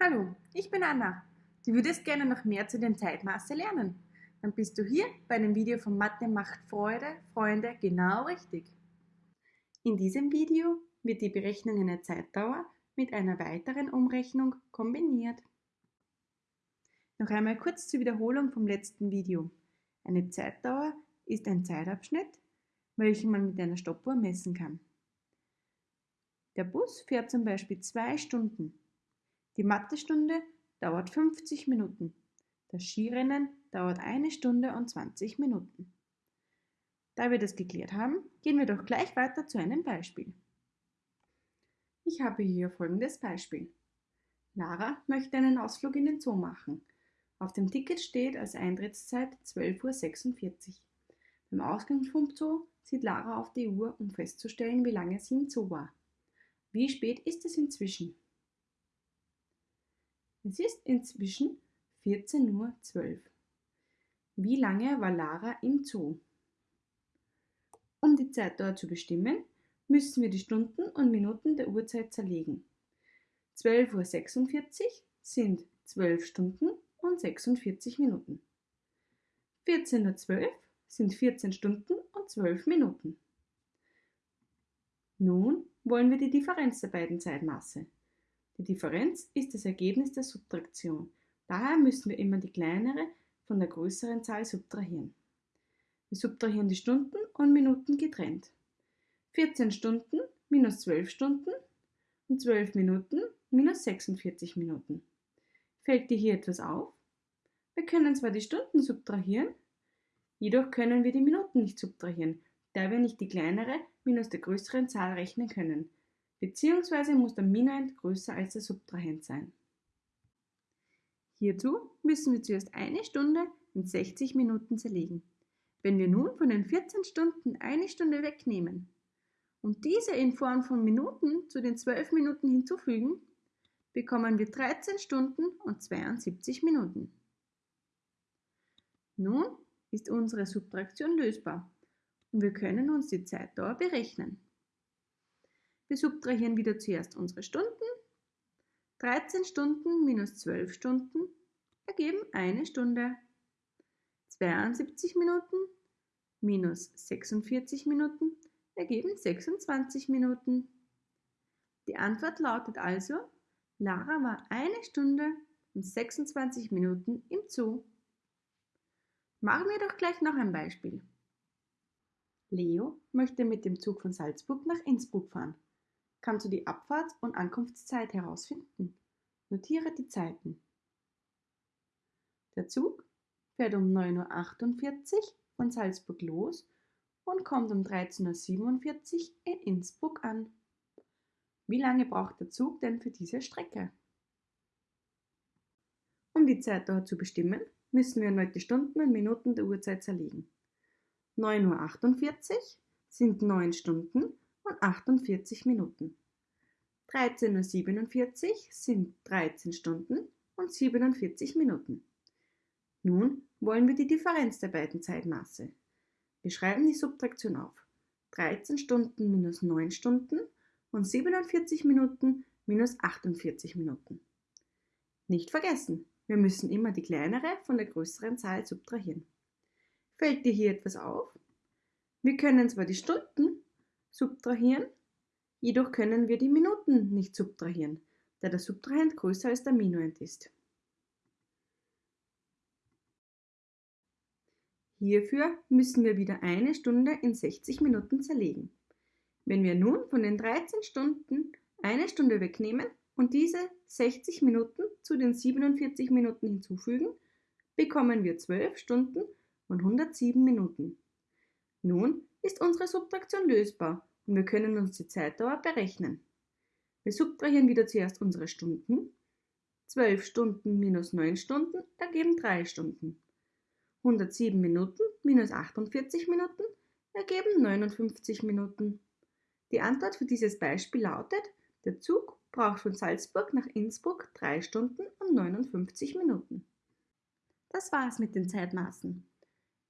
Hallo, ich bin Anna. Du würdest gerne noch mehr zu dem Zeitmaße lernen? Dann bist du hier bei dem Video von Mathe macht Freude, Freunde, genau richtig. In diesem Video wird die Berechnung einer Zeitdauer mit einer weiteren Umrechnung kombiniert. Noch einmal kurz zur Wiederholung vom letzten Video. Eine Zeitdauer ist ein Zeitabschnitt, welchen man mit einer Stoppuhr messen kann. Der Bus fährt zum Beispiel zwei Stunden. Die Mathestunde dauert 50 Minuten. Das Skirennen dauert eine Stunde und 20 Minuten. Da wir das geklärt haben, gehen wir doch gleich weiter zu einem Beispiel. Ich habe hier folgendes Beispiel. Lara möchte einen Ausflug in den Zoo machen. Auf dem Ticket steht als Eintrittszeit 12.46 Uhr. Beim Ausgang vom Zoo sieht Lara auf die Uhr, um festzustellen, wie lange sie im Zoo war. Wie spät ist es inzwischen? Es ist inzwischen 14.12 Uhr. Wie lange war Lara im Zoo? Um die Zeitdauer zu bestimmen, müssen wir die Stunden und Minuten der Uhrzeit zerlegen. 12.46 Uhr sind 12 Stunden und 46 Minuten. 14.12 Uhr sind 14 Stunden und 12 Minuten. Nun wollen wir die Differenz der beiden Zeitmaße. Die Differenz ist das Ergebnis der Subtraktion. Daher müssen wir immer die kleinere von der größeren Zahl subtrahieren. Wir subtrahieren die Stunden und Minuten getrennt. 14 Stunden minus 12 Stunden und 12 Minuten minus 46 Minuten. Fällt dir hier etwas auf? Wir können zwar die Stunden subtrahieren, jedoch können wir die Minuten nicht subtrahieren, da wir nicht die kleinere minus der größeren Zahl rechnen können beziehungsweise muss der Minuend größer als der Subtrahent sein. Hierzu müssen wir zuerst eine Stunde in 60 Minuten zerlegen. Wenn wir nun von den 14 Stunden eine Stunde wegnehmen und diese in Form von Minuten zu den 12 Minuten hinzufügen, bekommen wir 13 Stunden und 72 Minuten. Nun ist unsere Subtraktion lösbar und wir können uns die Zeitdauer berechnen. Wir subtrahieren wieder zuerst unsere Stunden. 13 Stunden minus 12 Stunden ergeben eine Stunde. 72 Minuten minus 46 Minuten ergeben 26 Minuten. Die Antwort lautet also, Lara war eine Stunde und 26 Minuten im Zoo. Machen wir doch gleich noch ein Beispiel. Leo möchte mit dem Zug von Salzburg nach Innsbruck fahren kannst du die Abfahrts- und Ankunftszeit herausfinden. Notiere die Zeiten. Der Zug fährt um 9.48 Uhr von Salzburg los und kommt um 13.47 Uhr in Innsbruck an. Wie lange braucht der Zug denn für diese Strecke? Um die Zeit dort zu bestimmen, müssen wir erneut die Stunden und Minuten der Uhrzeit zerlegen. 9.48 Uhr sind 9 Stunden und 48 Minuten. 13.47 Uhr sind 13 Stunden und 47 Minuten. Nun wollen wir die Differenz der beiden Zeitmaße. Wir schreiben die Subtraktion auf. 13 Stunden minus 9 Stunden und 47 Minuten minus 48 Minuten. Nicht vergessen, wir müssen immer die kleinere von der größeren Zahl subtrahieren. Fällt dir hier etwas auf? Wir können zwar die Stunden subtrahieren, jedoch können wir die Minuten nicht subtrahieren, da der Subtrahent größer als der Minuend ist. Hierfür müssen wir wieder eine Stunde in 60 Minuten zerlegen. Wenn wir nun von den 13 Stunden eine Stunde wegnehmen und diese 60 Minuten zu den 47 Minuten hinzufügen, bekommen wir 12 Stunden und 107 Minuten. Nun ist unsere Subtraktion lösbar und wir können uns die Zeitdauer berechnen. Wir subtrahieren wieder zuerst unsere Stunden. 12 Stunden minus 9 Stunden ergeben 3 Stunden. 107 Minuten minus 48 Minuten ergeben 59 Minuten. Die Antwort für dieses Beispiel lautet, der Zug braucht von Salzburg nach Innsbruck 3 Stunden und 59 Minuten. Das war's mit den Zeitmaßen.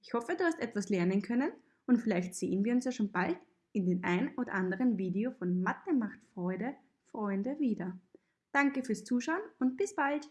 Ich hoffe, du hast etwas lernen können und vielleicht sehen wir uns ja schon bald in den ein oder anderen Video von Mathe macht Freude, Freunde wieder. Danke fürs Zuschauen und bis bald!